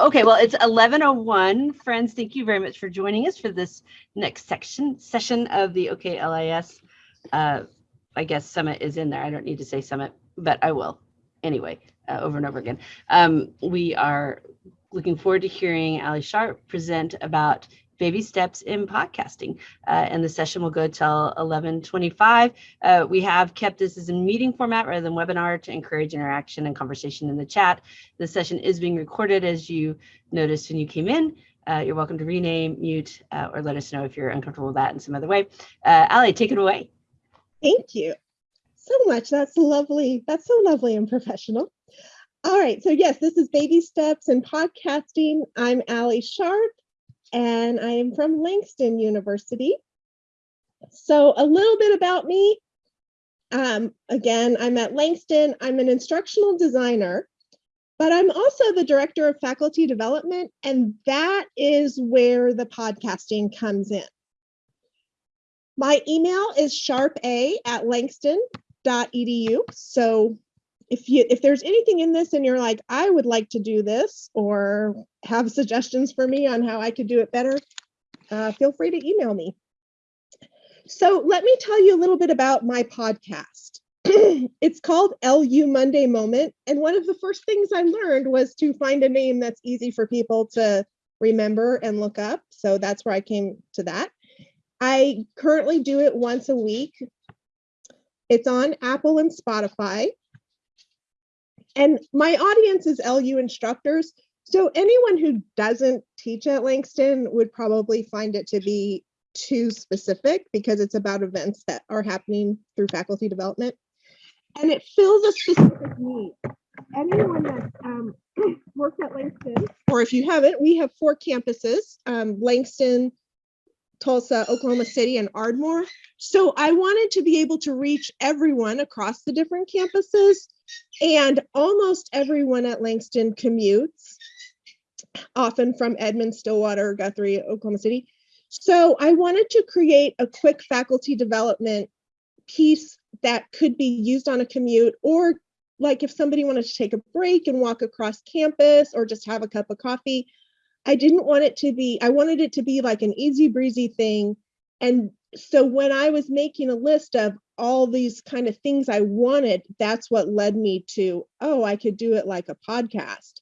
Okay, well, it's 11:01. Friends, thank you very much for joining us for this next section session of the OKLIS. Uh, I guess summit is in there. I don't need to say summit, but I will anyway, uh, over and over again. Um, we are looking forward to hearing Ali Sharp present about baby steps in podcasting. Uh, and the session will go till 1125. Uh, we have kept this as a meeting format rather than webinar to encourage interaction and conversation in the chat. The session is being recorded as you noticed when you came in. Uh, you're welcome to rename, mute, uh, or let us know if you're uncomfortable with that in some other way. Uh, Ali, take it away. Thank you so much. That's lovely. That's so lovely and professional. All right, so yes, this is Baby Steps in Podcasting. I'm Ali Sharp and I am from Langston University. So a little bit about me. Um, again, I'm at Langston. I'm an instructional designer, but I'm also the director of faculty development, and that is where the podcasting comes in. My email is sharpa at langston.edu. So if you if there's anything in this and you're like i would like to do this or have suggestions for me on how i could do it better uh, feel free to email me. So let me tell you a little bit about my podcast. It's called lu monday moment and one of the first things i learned was to find a name that's easy for people to remember and look up so that's where i came to that. I currently do it once a week. It's on apple and spotify and my audience is LU instructors. So anyone who doesn't teach at Langston would probably find it to be too specific because it's about events that are happening through faculty development. And it fills a specific need. Anyone that um, works at Langston, or if you haven't, we have four campuses, um, Langston, Tulsa, Oklahoma City, and Ardmore. So I wanted to be able to reach everyone across the different campuses and almost everyone at Langston commutes, often from Edmond, Stillwater, Guthrie, Oklahoma City. So I wanted to create a quick faculty development piece that could be used on a commute or like if somebody wanted to take a break and walk across campus or just have a cup of coffee. I didn't want it to be, I wanted it to be like an easy breezy thing. And so when I was making a list of all these kind of things I wanted, that's what led me to, oh, I could do it like a podcast.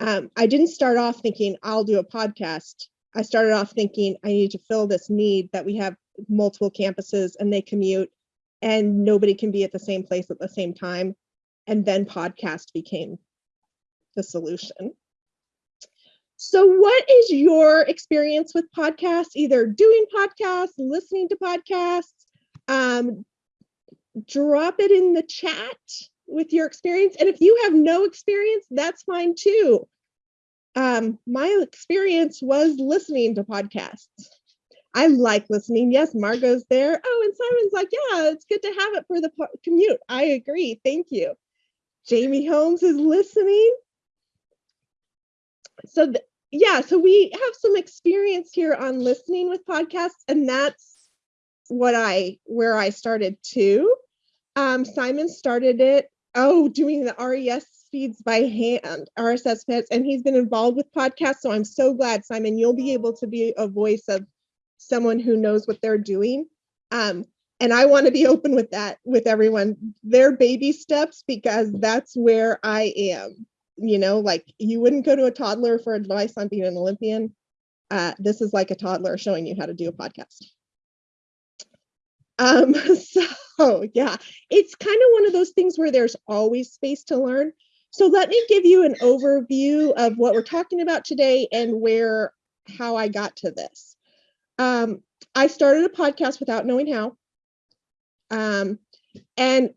Um, I didn't start off thinking I'll do a podcast. I started off thinking I need to fill this need that we have multiple campuses and they commute and nobody can be at the same place at the same time. And then podcast became the solution. So, what is your experience with podcasts? Either doing podcasts, listening to podcasts, um, drop it in the chat with your experience. And if you have no experience, that's fine too. Um, my experience was listening to podcasts. I like listening. Yes, Margot's there. Oh, and Simon's like, yeah, it's good to have it for the commute. I agree. Thank you. Jamie Holmes is listening. So, yeah, so we have some experience here on listening with podcasts, and that's what I where I started too. Um, Simon started it, oh, doing the RES feeds by hand, RSS feeds, and he's been involved with podcasts. So I'm so glad, Simon, you'll be able to be a voice of someone who knows what they're doing. Um, and I want to be open with that with everyone. They're baby steps because that's where I am. You know, like you wouldn't go to a toddler for advice on being an Olympian. Uh, this is like a toddler showing you how to do a podcast. Um, so yeah, it's kind of one of those things where there's always space to learn. So let me give you an overview of what we're talking about today and where how I got to this. Um, I started a podcast without knowing how. Um, and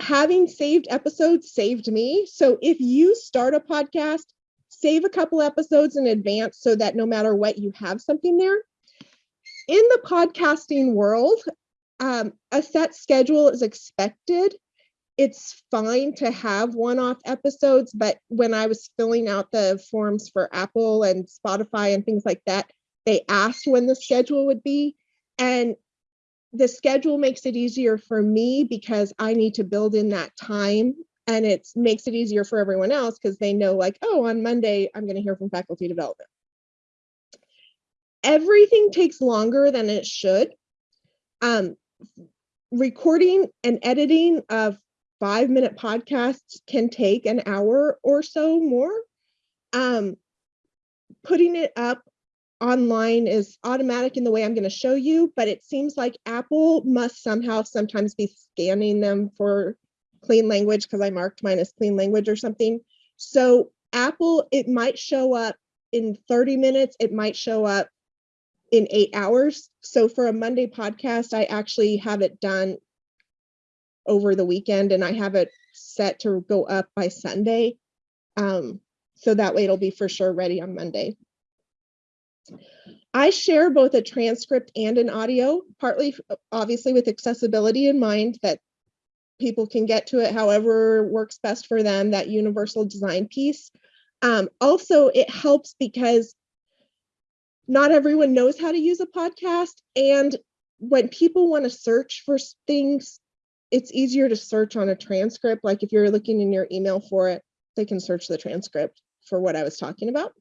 having saved episodes saved me. So if you start a podcast, save a couple episodes in advance so that no matter what, you have something there. In the podcasting world, um, a set schedule is expected. It's fine to have one-off episodes, but when I was filling out the forms for Apple and Spotify and things like that, they asked when the schedule would be. And the schedule makes it easier for me because I need to build in that time and it makes it easier for everyone else because they know like, oh, on Monday, I'm going to hear from faculty development. Everything takes longer than it should. Um, recording and editing of five minute podcasts can take an hour or so more. Um, putting it up online is automatic in the way I'm going to show you, but it seems like Apple must somehow sometimes be scanning them for clean language because I marked mine as clean language or something. So Apple, it might show up in 30 minutes, it might show up in eight hours. So for a Monday podcast, I actually have it done over the weekend and I have it set to go up by Sunday. Um, so that way it'll be for sure ready on Monday. I share both a transcript and an audio, partly obviously with accessibility in mind that people can get to it however works best for them, that universal design piece. Um, also, it helps because not everyone knows how to use a podcast. And when people want to search for things, it's easier to search on a transcript. Like if you're looking in your email for it, they can search the transcript for what I was talking about.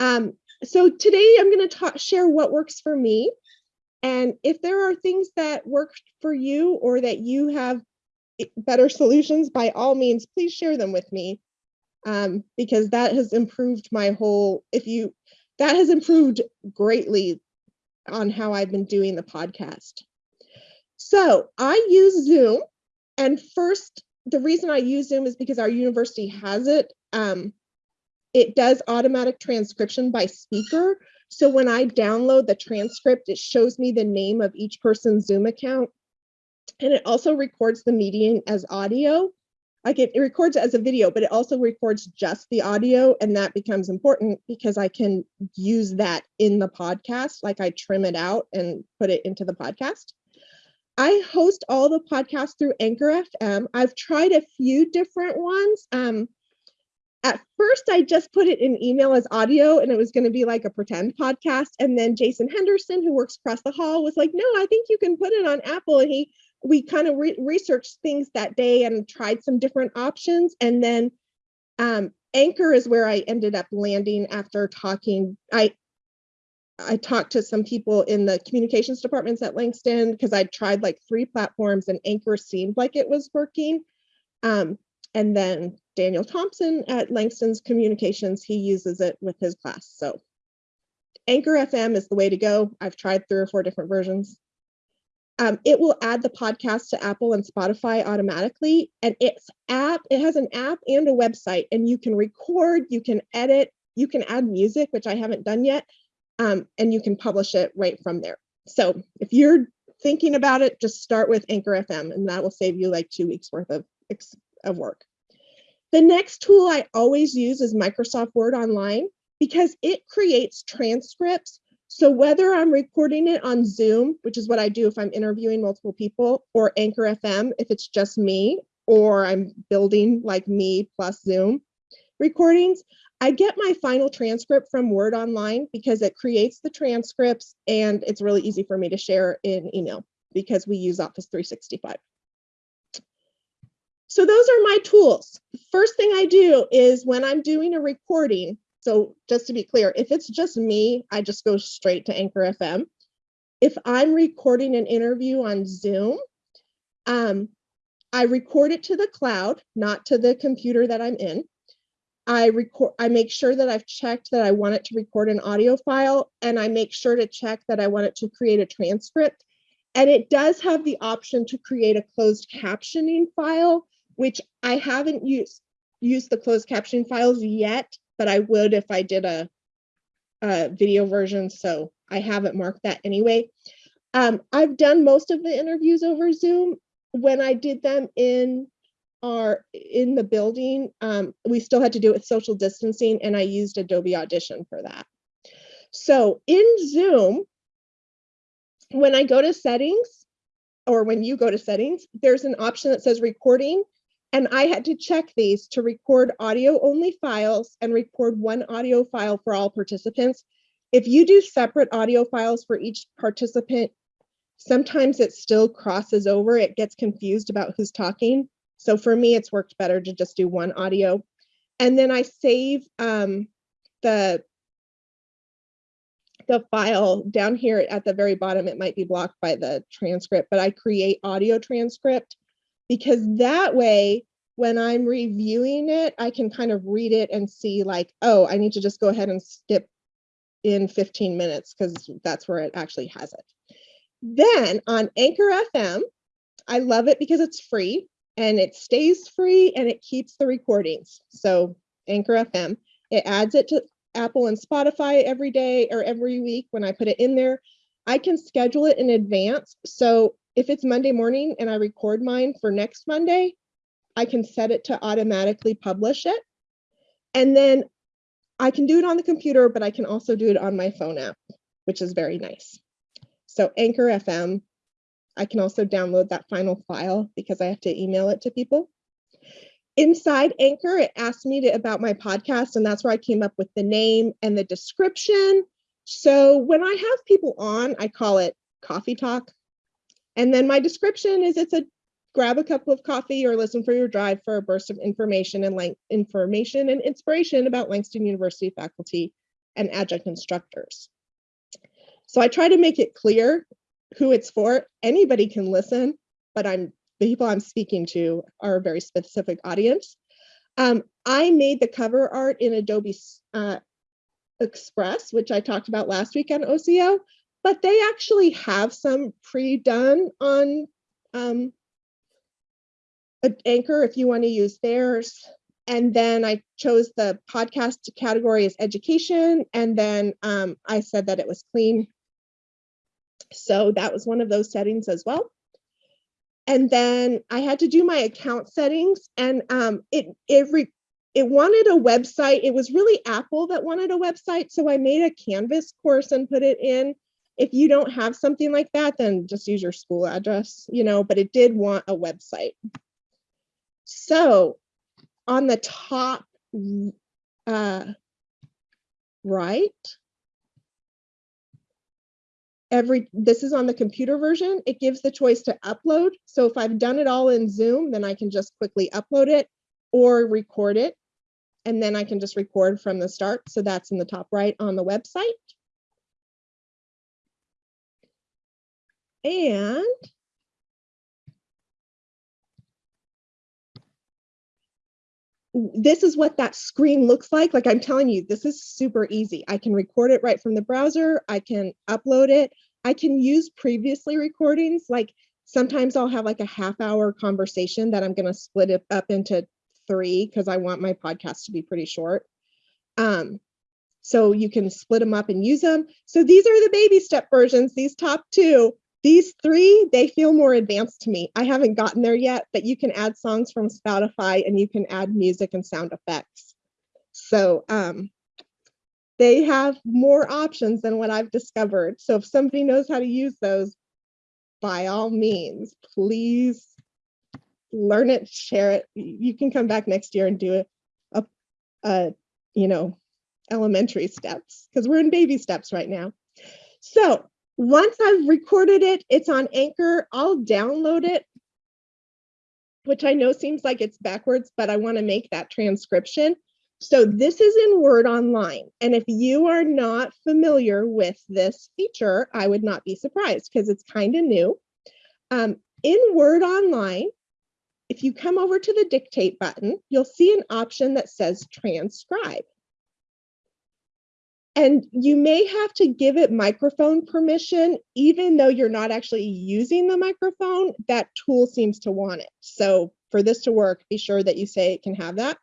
Um, so today I'm going to share what works for me. And if there are things that work for you or that you have better solutions, by all means, please share them with me. Um, because that has improved my whole, if you, that has improved greatly on how I've been doing the podcast. So I use Zoom and first, the reason I use Zoom is because our university has it. Um, it does automatic transcription by speaker. So when I download the transcript, it shows me the name of each person's Zoom account. And it also records the meeting as audio. Like it, it records as a video, but it also records just the audio. And that becomes important because I can use that in the podcast. Like I trim it out and put it into the podcast. I host all the podcasts through Anchor FM. I've tried a few different ones. Um, at first I just put it in email as audio and it was going to be like a pretend podcast. And then Jason Henderson, who works across the hall, was like, no, I think you can put it on Apple. And he, we kind of re researched things that day and tried some different options. And then um, Anchor is where I ended up landing after talking. I, I talked to some people in the communications departments at Langston because I tried like three platforms and Anchor seemed like it was working. Um, and then Daniel Thompson at Langston's Communications, he uses it with his class. So Anchor FM is the way to go. I've tried three or four different versions. Um, it will add the podcast to Apple and Spotify automatically. And its app, it has an app and a website, and you can record, you can edit, you can add music, which I haven't done yet, um, and you can publish it right from there. So if you're thinking about it, just start with Anchor FM, and that will save you like two weeks worth of, of work. The next tool I always use is Microsoft Word Online because it creates transcripts. So whether I'm recording it on Zoom, which is what I do if I'm interviewing multiple people, or Anchor FM if it's just me, or I'm building like me plus Zoom recordings, I get my final transcript from Word Online because it creates the transcripts and it's really easy for me to share in email because we use Office 365. So those are my tools. First thing I do is when I'm doing a recording, so just to be clear, if it's just me, I just go straight to Anchor FM. If I'm recording an interview on Zoom, um, I record it to the cloud, not to the computer that I'm in. I record, I make sure that I've checked that I want it to record an audio file and I make sure to check that I want it to create a transcript. And it does have the option to create a closed captioning file which I haven't used used the closed caption files yet, but I would if I did a, a video version. So I haven't marked that anyway. Um, I've done most of the interviews over Zoom. When I did them in our in the building, um, we still had to do it with social distancing, and I used Adobe Audition for that. So in Zoom, when I go to settings, or when you go to settings, there's an option that says recording and I had to check these to record audio only files and record one audio file for all participants. If you do separate audio files for each participant, sometimes it still crosses over, it gets confused about who's talking. So for me, it's worked better to just do one audio. And then I save um, the the file down here at the very bottom. It might be blocked by the transcript, but I create audio transcript because that way, when I'm reviewing it, I can kind of read it and see like, oh, I need to just go ahead and skip in 15 minutes because that's where it actually has it. Then on Anchor FM, I love it because it's free and it stays free and it keeps the recordings. So Anchor FM, it adds it to Apple and Spotify every day or every week when I put it in there. I can schedule it in advance. So if it's Monday morning and I record mine for next Monday, I can set it to automatically publish it. And then I can do it on the computer, but I can also do it on my phone app, which is very nice. So Anchor FM, I can also download that final file because I have to email it to people. Inside Anchor, it asked me to, about my podcast, and that's where I came up with the name and the description. So when I have people on, I call it coffee talk. And then my description is it's a grab a cup of coffee or listen for your drive for a burst of information and information and inspiration about Langston University faculty and adjunct instructors. So I try to make it clear who it's for. Anybody can listen, but I'm the people I'm speaking to are a very specific audience. Um, I made the cover art in Adobe uh, Express, which I talked about last week on OCO, but they actually have some pre-done on um, Anchor if you want to use theirs. And then I chose the podcast category as education. And then um, I said that it was clean. So that was one of those settings as well. And then I had to do my account settings and um, it, it, re, it wanted a website. It was really Apple that wanted a website. So I made a Canvas course and put it in. If you don't have something like that, then just use your school address, you know, but it did want a website. So on the top uh, right, every this is on the computer version, it gives the choice to upload. So if I've done it all in Zoom, then I can just quickly upload it or record it. And then I can just record from the start. So that's in the top right on the website. And this is what that screen looks like. Like I'm telling you, this is super easy. I can record it right from the browser. I can upload it. I can use previously recordings. Like sometimes I'll have like a half hour conversation that I'm going to split it up into three because I want my podcast to be pretty short. Um, so you can split them up and use them. So these are the baby step versions, these top two. These three, they feel more advanced to me. I haven't gotten there yet, but you can add songs from Spotify and you can add music and sound effects. So um, they have more options than what I've discovered. So if somebody knows how to use those, by all means, please learn it, share it. You can come back next year and do a, a, a you know, elementary steps because we're in baby steps right now. So once I've recorded it, it's on Anchor, I'll download it, which I know seems like it's backwards, but I want to make that transcription. So this is in Word Online. And if you are not familiar with this feature, I would not be surprised because it's kind of new. Um, in Word Online, if you come over to the dictate button, you'll see an option that says transcribe. And you may have to give it microphone permission, even though you're not actually using the microphone, that tool seems to want it. So for this to work, be sure that you say it can have that.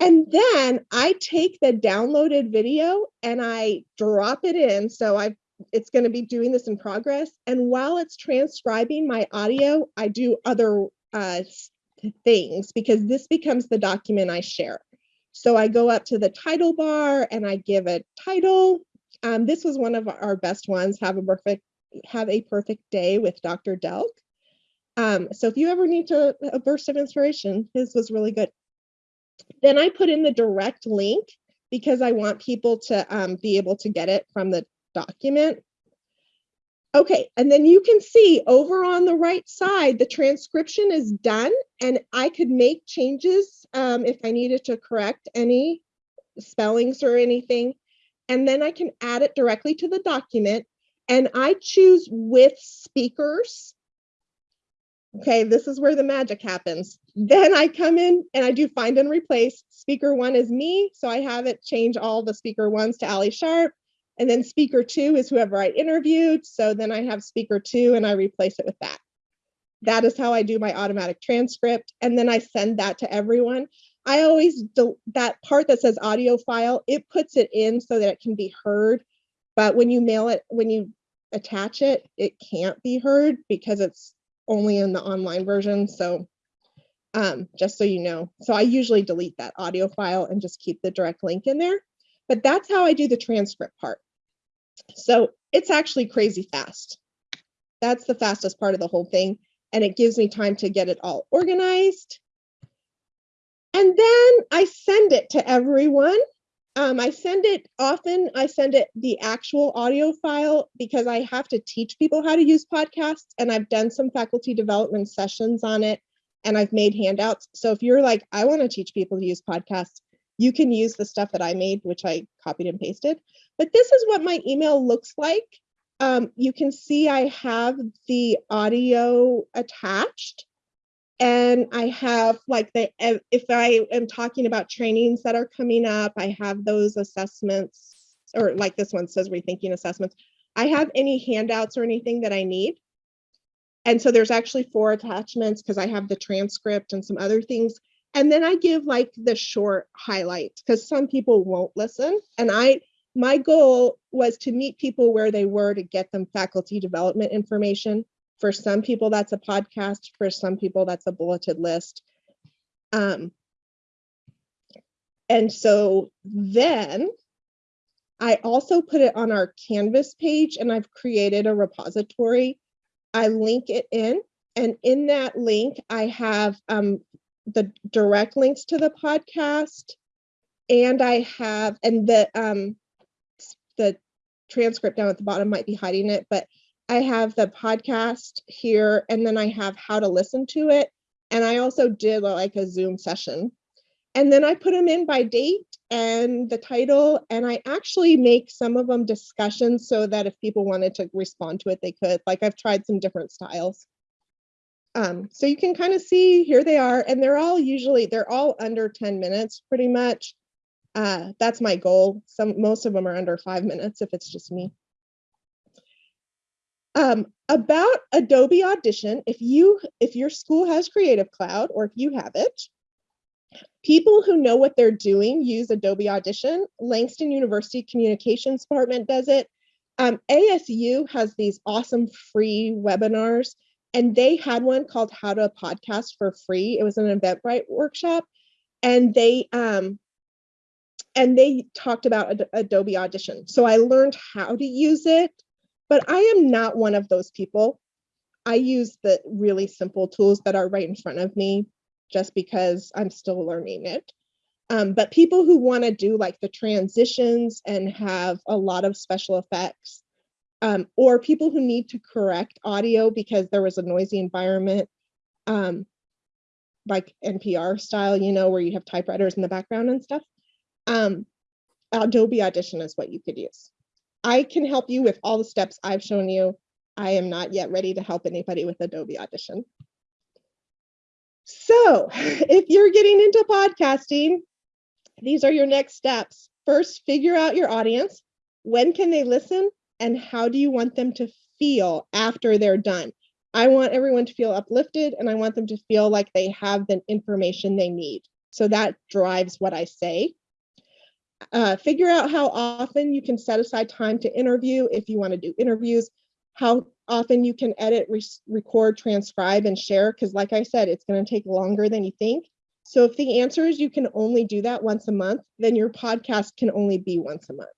And then I take the downloaded video and I drop it in. So I it's going to be doing this in progress. And while it's transcribing my audio, I do other uh, things because this becomes the document I share. So I go up to the title bar and I give a title. Um, this was one of our best ones, Have a Perfect, have a perfect Day with Dr. Delk. Um, so if you ever need to, a burst of inspiration, his was really good. Then I put in the direct link because I want people to um, be able to get it from the document. Okay, and then you can see over on the right side, the transcription is done and I could make changes um, if I needed to correct any spellings or anything. And then I can add it directly to the document and I choose with speakers. Okay, this is where the magic happens. Then I come in and I do find and replace. Speaker one is me, so I have it change all the speaker ones to Ali Sharp. And then speaker two is whoever I interviewed. So then I have speaker two and I replace it with that. That is how I do my automatic transcript. And then I send that to everyone. I always that part that says audio file, it puts it in so that it can be heard. But when you mail it, when you attach it, it can't be heard because it's only in the online version. So um, just so you know. So I usually delete that audio file and just keep the direct link in there. But that's how I do the transcript part. So it's actually crazy fast. That's the fastest part of the whole thing. And it gives me time to get it all organized. And then I send it to everyone. Um, I send it often, I send it the actual audio file because I have to teach people how to use podcasts. And I've done some faculty development sessions on it and I've made handouts. So if you're like, I want to teach people to use podcasts, you can use the stuff that I made, which I copied and pasted. But this is what my email looks like. Um, you can see I have the audio attached and I have like the, if I am talking about trainings that are coming up, I have those assessments or like this one says rethinking assessments. I have any handouts or anything that I need. And so there's actually four attachments because I have the transcript and some other things. And then I give like the short highlights because some people won't listen. And I, my goal was to meet people where they were to get them faculty development information. For some people, that's a podcast. For some people, that's a bulleted list. Um, and so then I also put it on our Canvas page and I've created a repository. I link it in and in that link, I have um, the direct links to the podcast and I have, and the um, the transcript down at the bottom might be hiding it, but I have the podcast here and then I have how to listen to it. And I also did like a Zoom session. And then I put them in by date and the title, and I actually make some of them discussions so that if people wanted to respond to it, they could. Like I've tried some different styles. Um, so you can kind of see here they are, and they're all usually, they're all under 10 minutes pretty much. Uh, that's my goal. Some most of them are under five minutes if it's just me. Um, about Adobe Audition, if you if your school has Creative Cloud or if you have it, people who know what they're doing use Adobe Audition. Langston University Communications Department does it. Um, ASU has these awesome free webinars, and they had one called How to Podcast for Free. It was an Eventbrite workshop, and they um, and they talked about Ad Adobe Audition. So I learned how to use it, but I am not one of those people. I use the really simple tools that are right in front of me just because I'm still learning it. Um, but people who want to do like the transitions and have a lot of special effects, um, or people who need to correct audio because there was a noisy environment, um, like NPR style, you know, where you have typewriters in the background and stuff um, Adobe Audition is what you could use. I can help you with all the steps I've shown you. I am not yet ready to help anybody with Adobe Audition. So if you're getting into podcasting, these are your next steps. First, figure out your audience. When can they listen? And how do you want them to feel after they're done? I want everyone to feel uplifted and I want them to feel like they have the information they need. So that drives what I say uh, figure out how often you can set aside time to interview if you want to do interviews, how often you can edit, re record, transcribe, and share, because like I said, it's going to take longer than you think. So if the answer is you can only do that once a month, then your podcast can only be once a month.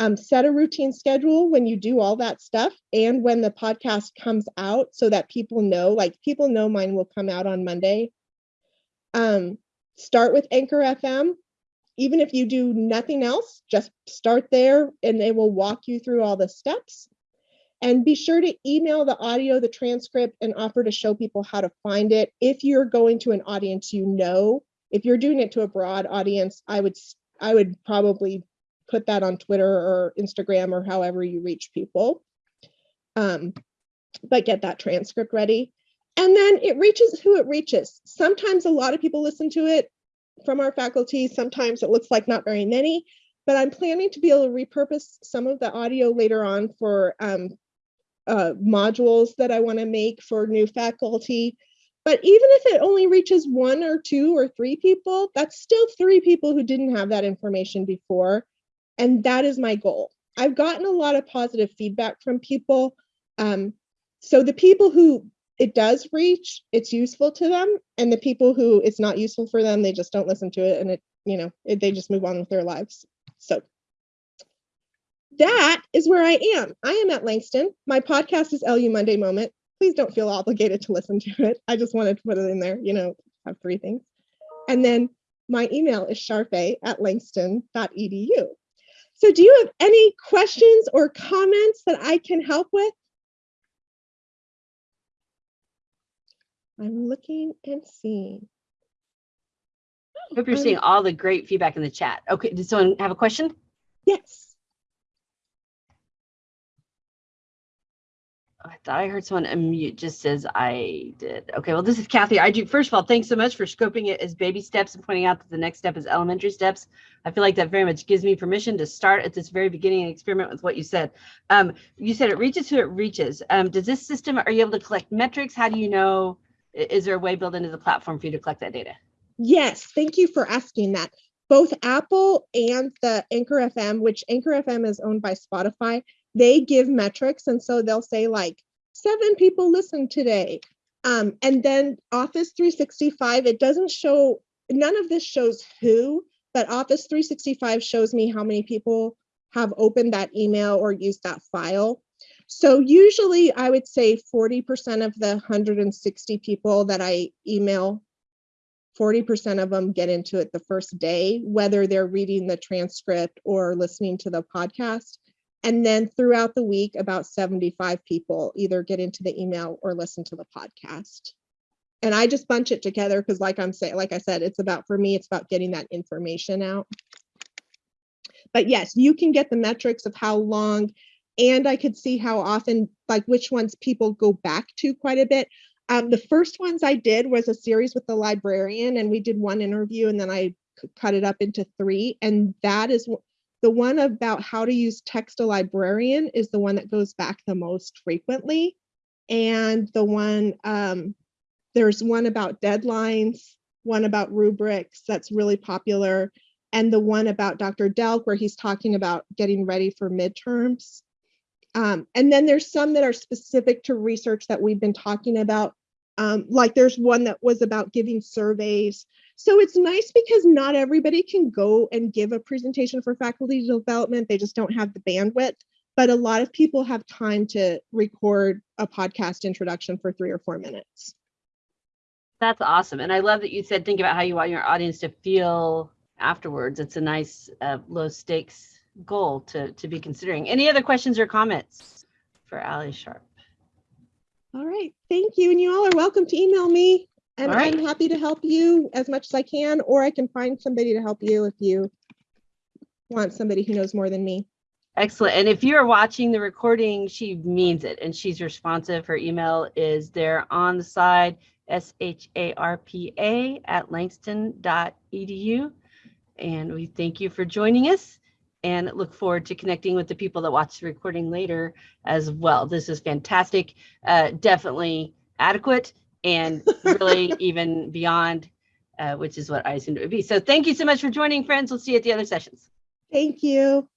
Um, set a routine schedule when you do all that stuff and when the podcast comes out so that people know, like people know mine will come out on Monday. Um, start with Anchor FM even if you do nothing else, just start there and they will walk you through all the steps. And be sure to email the audio, the transcript, and offer to show people how to find it. If you're going to an audience you know, if you're doing it to a broad audience, I would I would probably put that on Twitter or Instagram or however you reach people. Um, but get that transcript ready. And then it reaches who it reaches. Sometimes a lot of people listen to it from our faculty. Sometimes it looks like not very many, but I'm planning to be able to repurpose some of the audio later on for um, uh, modules that I want to make for new faculty. But even if it only reaches one or two or three people, that's still three people who didn't have that information before. And that is my goal. I've gotten a lot of positive feedback from people. Um, so the people who it does reach, it's useful to them. And the people who it's not useful for them, they just don't listen to it and it, you know, it, they just move on with their lives. So that is where I am. I am at Langston. My podcast is LU Monday Moment. Please don't feel obligated to listen to it. I just wanted to put it in there, you know, have three things. And then my email is sharpa at langston.edu. So do you have any questions or comments that I can help with? I'm looking and seeing. Hope you're Um, seeing all the great feedback in the chat. Okay, does someone have a question? Yes. I thought I heard someone unmute just says I did. Okay, well, this is Kathy. I do, first of all, thanks so much for scoping it as baby steps and pointing out that the next step is elementary steps. I feel like that very much gives me permission to start at this very beginning and experiment with what you said. Um, you said it reaches who it reaches. Um, does this system, are you able to collect metrics? How do you know, is there a way built into the platform for you to collect that data? Yes, thank you for asking that. Both Apple and the Anchor FM, which Anchor FM is owned by Spotify, they give metrics. And so they'll say like seven people listened today. Um, and then Office 365, it doesn't show, none of this shows who, but Office 365 shows me how many people have opened that email or used that file. So usually I would say 40% of the 160 people that I email 40% of them get into it the first day, whether they're reading the transcript or listening to the podcast. And then throughout the week, about 75 people either get into the email or listen to the podcast. And I just bunch it together because like I'm saying, like I said, it's about, for me, it's about getting that information out. But yes, you can get the metrics of how long, and I could see how often, like which ones people go back to quite a bit. Um, the first ones I did was a series with the librarian, and we did one interview, and then I cut it up into three. And that is the one about how to use text a librarian is the one that goes back the most frequently. And the one, um, there's one about deadlines, one about rubrics that's really popular, and the one about Dr. Delk where he's talking about getting ready for midterms. Um, and then there's some that are specific to research that we've been talking about. Um, like there's one that was about giving surveys. So it's nice because not everybody can go and give a presentation for faculty development. They just don't have the bandwidth. But a lot of people have time to record a podcast introduction for three or four minutes. That's awesome. And I love that you said, think about how you want your audience to feel afterwards. It's a nice uh, low stakes goal to, to be considering. Any other questions or comments for Ali Sharp? All right, thank you. And you all are welcome to email me. And right. I'm happy to help you as much as I can, or I can find somebody to help you if you want somebody who knows more than me. Excellent. And if you're watching the recording, she means it and she's responsive. Her email is there on the side, S-H-A-R-P-A at langston.edu. And we thank you for joining us and look forward to connecting with the people that watch the recording later as well. This is fantastic, uh, definitely adequate and really even beyond, uh, which is what I assumed it would be. So thank you so much for joining, friends. We'll see you at the other sessions. Thank you.